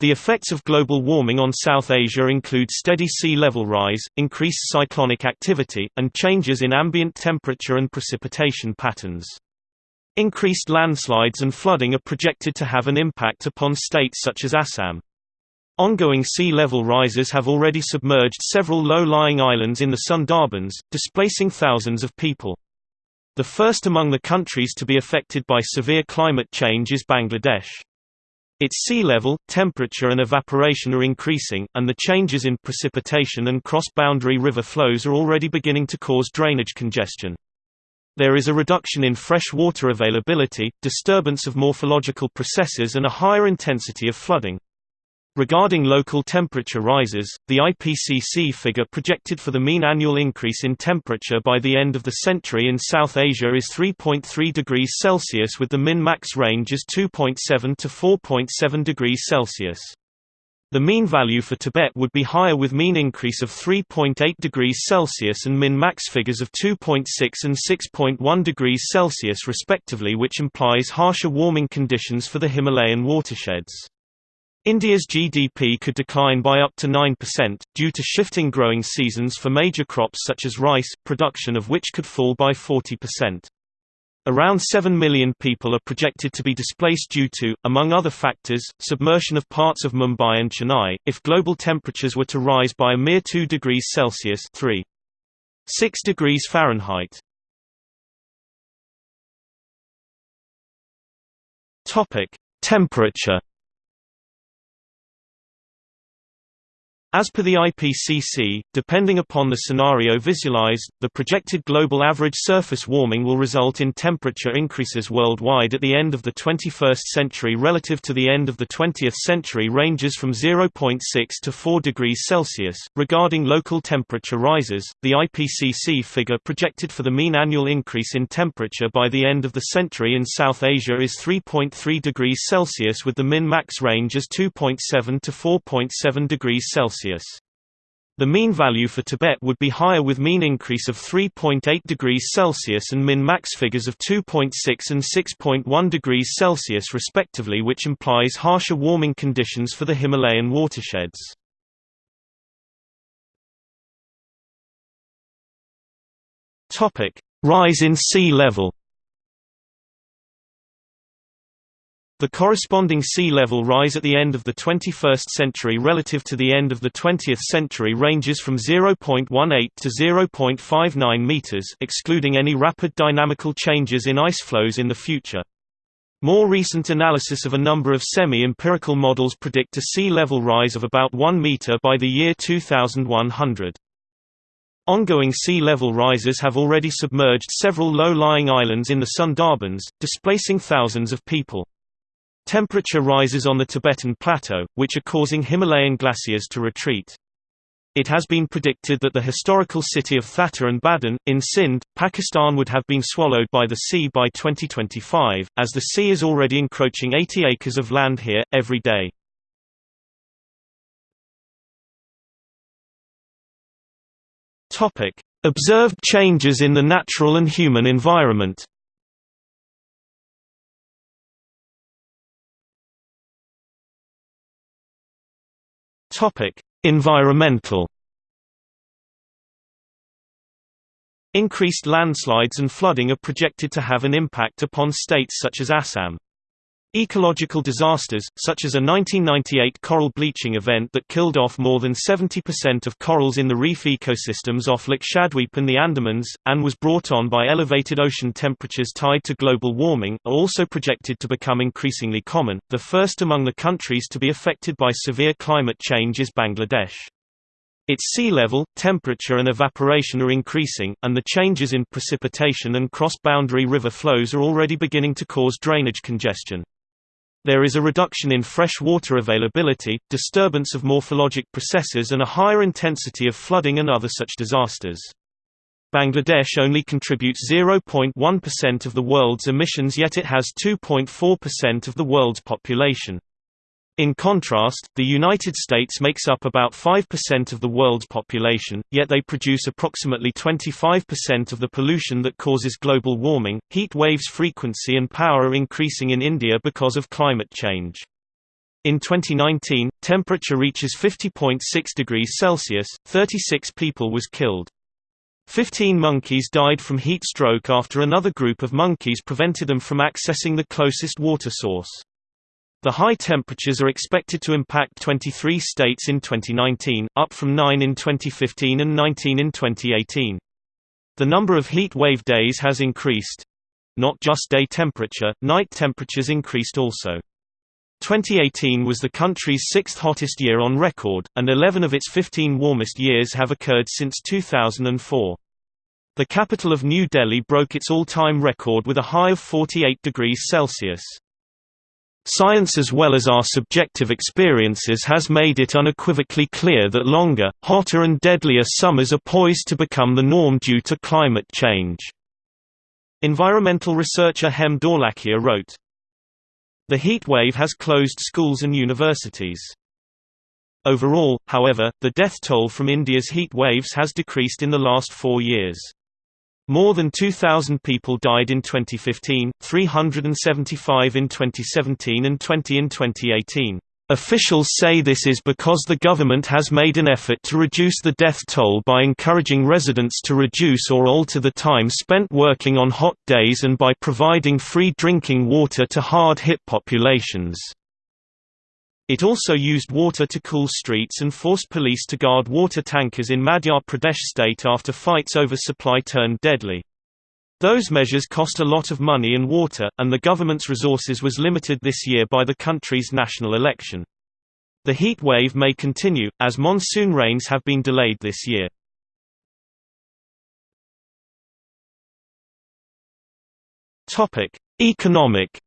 The effects of global warming on South Asia include steady sea level rise, increased cyclonic activity, and changes in ambient temperature and precipitation patterns. Increased landslides and flooding are projected to have an impact upon states such as Assam. Ongoing sea level rises have already submerged several low-lying islands in the Sundarbans, displacing thousands of people. The first among the countries to be affected by severe climate change is Bangladesh. Its sea level, temperature and evaporation are increasing, and the changes in precipitation and cross-boundary river flows are already beginning to cause drainage congestion. There is a reduction in fresh water availability, disturbance of morphological processes and a higher intensity of flooding. Regarding local temperature rises, the IPCC figure projected for the mean annual increase in temperature by the end of the century in South Asia is 3.3 degrees Celsius with the min-max range as 2.7 to 4.7 degrees Celsius. The mean value for Tibet would be higher with mean increase of 3.8 degrees Celsius and min-max figures of 2.6 and 6.1 degrees Celsius respectively which implies harsher warming conditions for the Himalayan watersheds. India's GDP could decline by up to 9%, due to shifting growing seasons for major crops such as rice, production of which could fall by 40%. Around 7 million people are projected to be displaced due to, among other factors, submersion of parts of Mumbai and Chennai, if global temperatures were to rise by a mere 2 degrees Celsius 3. 6 degrees Fahrenheit. Temperature As per the IPCC, depending upon the scenario visualized, the projected global average surface warming will result in temperature increases worldwide at the end of the 21st century relative to the end of the 20th century ranges from 0.6 to 4 degrees Celsius. Regarding local temperature rises, the IPCC figure projected for the mean annual increase in temperature by the end of the century in South Asia is 3.3 degrees Celsius with the min-max range as 2.7 to 4.7 degrees Celsius. Celsius. The mean value for Tibet would be higher with mean increase of 3.8 degrees Celsius and min-max figures of 2.6 and 6.1 degrees Celsius respectively which implies harsher warming conditions for the Himalayan watersheds. Rise in sea level. The corresponding sea level rise at the end of the 21st century relative to the end of the 20th century ranges from 0.18 to 0.59 meters excluding any rapid dynamical changes in ice flows in the future. More recent analysis of a number of semi-empirical models predict a sea level rise of about 1 meter by the year 2100. Ongoing sea level rises have already submerged several low-lying islands in the Sundarbans, displacing thousands of people. Temperature rises on the Tibetan Plateau, which are causing Himalayan glaciers to retreat. It has been predicted that the historical city of Thatta and Badin, in Sindh, Pakistan would have been swallowed by the sea by 2025, as the sea is already encroaching 80 acres of land here, every day. Observed changes in the natural and human environment Topic: Environmental Increased landslides and flooding are projected to have an impact upon states such as Assam. Ecological disasters, such as a 1998 coral bleaching event that killed off more than 70% of corals in the reef ecosystems off Lakshadweep and the Andamans, and was brought on by elevated ocean temperatures tied to global warming, are also projected to become increasingly common. The first among the countries to be affected by severe climate change is Bangladesh. Its sea level, temperature and evaporation are increasing, and the changes in precipitation and cross-boundary river flows are already beginning to cause drainage congestion. There is a reduction in fresh water availability, disturbance of morphologic processes and a higher intensity of flooding and other such disasters. Bangladesh only contributes 0.1% of the world's emissions yet it has 2.4% of the world's population. In contrast, the United States makes up about 5% of the world's population, yet they produce approximately 25% of the pollution that causes global warming. Heat waves frequency and power are increasing in India because of climate change. In 2019, temperature reaches 50.6 degrees Celsius, 36 people was killed. Fifteen monkeys died from heat stroke after another group of monkeys prevented them from accessing the closest water source. The high temperatures are expected to impact 23 states in 2019, up from 9 in 2015 and 19 in 2018. The number of heat wave days has increased. Not just day temperature, night temperatures increased also. 2018 was the country's sixth hottest year on record, and 11 of its 15 warmest years have occurred since 2004. The capital of New Delhi broke its all-time record with a high of 48 degrees Celsius. Science as well as our subjective experiences has made it unequivocally clear that longer, hotter and deadlier summers are poised to become the norm due to climate change. Environmental researcher Hem Dholakia wrote, the heat wave has closed schools and universities. Overall, however, the death toll from India's heat waves has decreased in the last four years. More than 2,000 people died in 2015, 375 in 2017 and 20 in 2018. Officials say this is because the government has made an effort to reduce the death toll by encouraging residents to reduce or alter the time spent working on hot days and by providing free drinking water to hard-hit populations. It also used water to cool streets and forced police to guard water tankers in Madhya Pradesh state after fights over supply turned deadly. Those measures cost a lot of money and water, and the government's resources was limited this year by the country's national election. The heat wave may continue, as monsoon rains have been delayed this year. Economic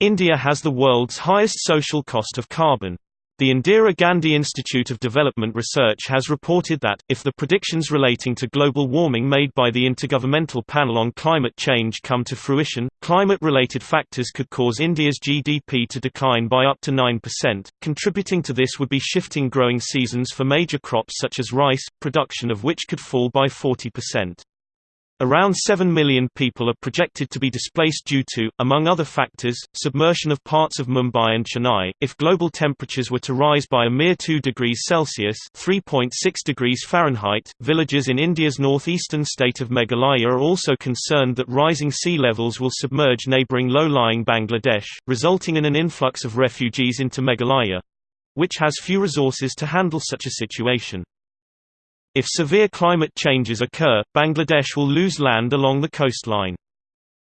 India has the world's highest social cost of carbon. The Indira Gandhi Institute of Development Research has reported that, if the predictions relating to global warming made by the Intergovernmental Panel on Climate Change come to fruition, climate-related factors could cause India's GDP to decline by up to 9%. Contributing to this would be shifting growing seasons for major crops such as rice, production of which could fall by 40%. Around 7 million people are projected to be displaced due to, among other factors, submersion of parts of Mumbai and Chennai. If global temperatures were to rise by a mere 2 degrees Celsius (3.6 degrees Fahrenheit), villagers in India's northeastern state of Meghalaya are also concerned that rising sea levels will submerge neighbouring low-lying Bangladesh, resulting in an influx of refugees into Meghalaya, which has few resources to handle such a situation. If severe climate changes occur, Bangladesh will lose land along the coastline.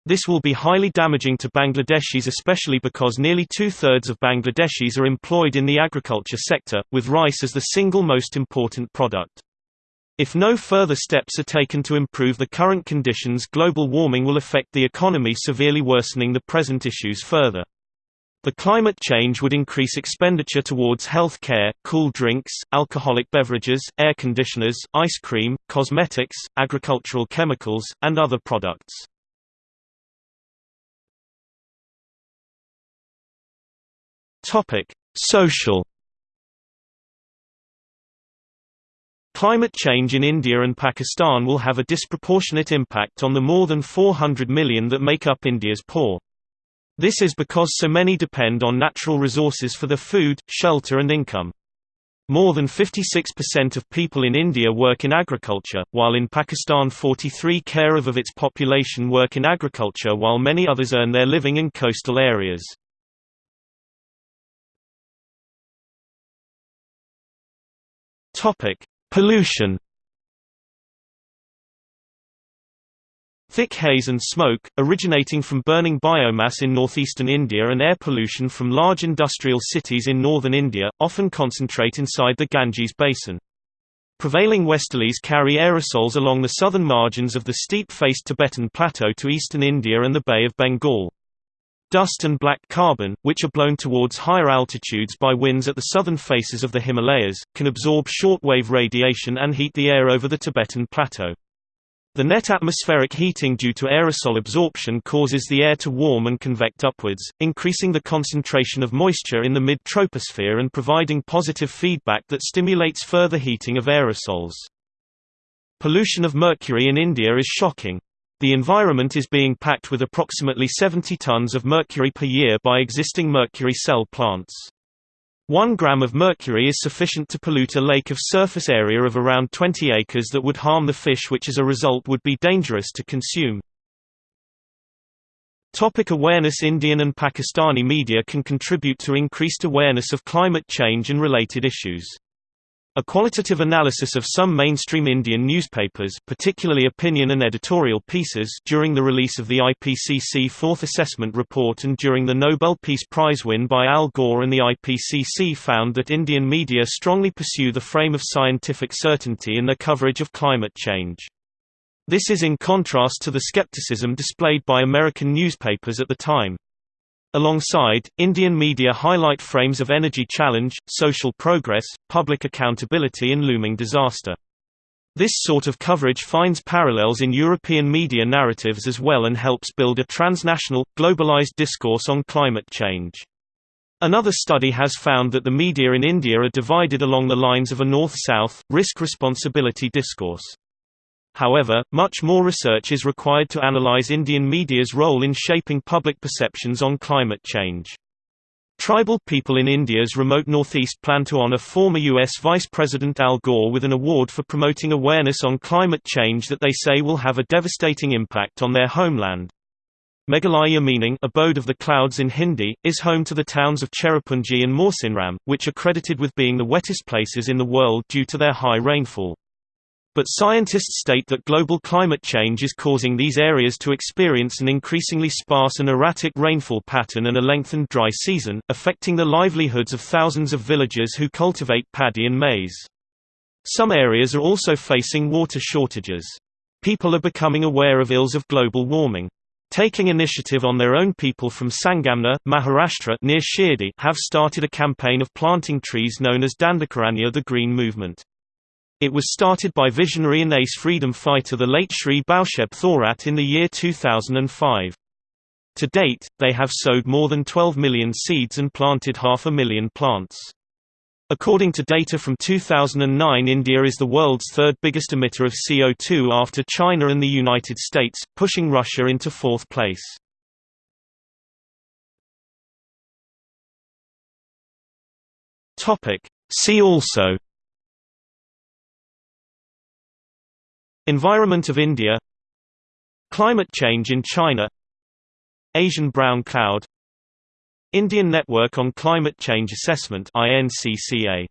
This will be highly damaging to Bangladeshis especially because nearly two-thirds of Bangladeshis are employed in the agriculture sector, with rice as the single most important product. If no further steps are taken to improve the current conditions global warming will affect the economy severely worsening the present issues further. The climate change would increase expenditure towards health care, cool drinks, alcoholic beverages, air conditioners, ice cream, cosmetics, agricultural chemicals, and other products. Social Climate change in India and Pakistan will have a disproportionate impact on the more than 400 million that make up India's poor. This is because so many depend on natural resources for their food, shelter and income. More than 56% of people in India work in agriculture, while in Pakistan 43 care of its population work in agriculture while many others earn their living in coastal areas. Pollution Thick haze and smoke, originating from burning biomass in northeastern India and air pollution from large industrial cities in northern India, often concentrate inside the Ganges basin. Prevailing westerlies carry aerosols along the southern margins of the steep-faced Tibetan Plateau to eastern India and the Bay of Bengal. Dust and black carbon, which are blown towards higher altitudes by winds at the southern faces of the Himalayas, can absorb shortwave radiation and heat the air over the Tibetan Plateau. The net atmospheric heating due to aerosol absorption causes the air to warm and convect upwards, increasing the concentration of moisture in the mid-troposphere and providing positive feedback that stimulates further heating of aerosols. Pollution of mercury in India is shocking. The environment is being packed with approximately 70 tons of mercury per year by existing mercury cell plants. One gram of mercury is sufficient to pollute a lake of surface area of around 20 acres that would harm the fish which as a result would be dangerous to consume. Topic awareness Indian and Pakistani media can contribute to increased awareness of climate change and related issues. A qualitative analysis of some mainstream Indian newspapers particularly opinion and editorial pieces during the release of the IPCC Fourth Assessment Report and during the Nobel Peace Prize win by Al Gore and the IPCC found that Indian media strongly pursue the frame of scientific certainty in their coverage of climate change. This is in contrast to the skepticism displayed by American newspapers at the time. Alongside, Indian media highlight frames of energy challenge, social progress, public accountability and looming disaster. This sort of coverage finds parallels in European media narratives as well and helps build a transnational, globalized discourse on climate change. Another study has found that the media in India are divided along the lines of a north-south, risk-responsibility discourse. However, much more research is required to analyze Indian media's role in shaping public perceptions on climate change. Tribal people in India's remote northeast plan to honor former U.S. Vice President Al Gore with an award for promoting awareness on climate change that they say will have a devastating impact on their homeland. Meghalaya meaning abode of the clouds in Hindi, is home to the towns of Cherrapunji and Mawsynram, which are credited with being the wettest places in the world due to their high rainfall. But scientists state that global climate change is causing these areas to experience an increasingly sparse and erratic rainfall pattern and a lengthened dry season, affecting the livelihoods of thousands of villagers who cultivate paddy and maize. Some areas are also facing water shortages. People are becoming aware of ills of global warming. Taking initiative on their own people from Sangamner, Maharashtra near Shirdi have started a campaign of planting trees known as Dandakaranya the Green Movement. It was started by visionary and ace freedom fighter the late Shri Bhausaheb Thorat in the year 2005. To date, they have sowed more than 12 million seeds and planted half a million plants. According to data from 2009 India is the world's third biggest emitter of CO2 after China and the United States, pushing Russia into fourth place. See also Environment of India. Climate change in China. Asian brown cloud. Indian Network on Climate Change Assessment INCCA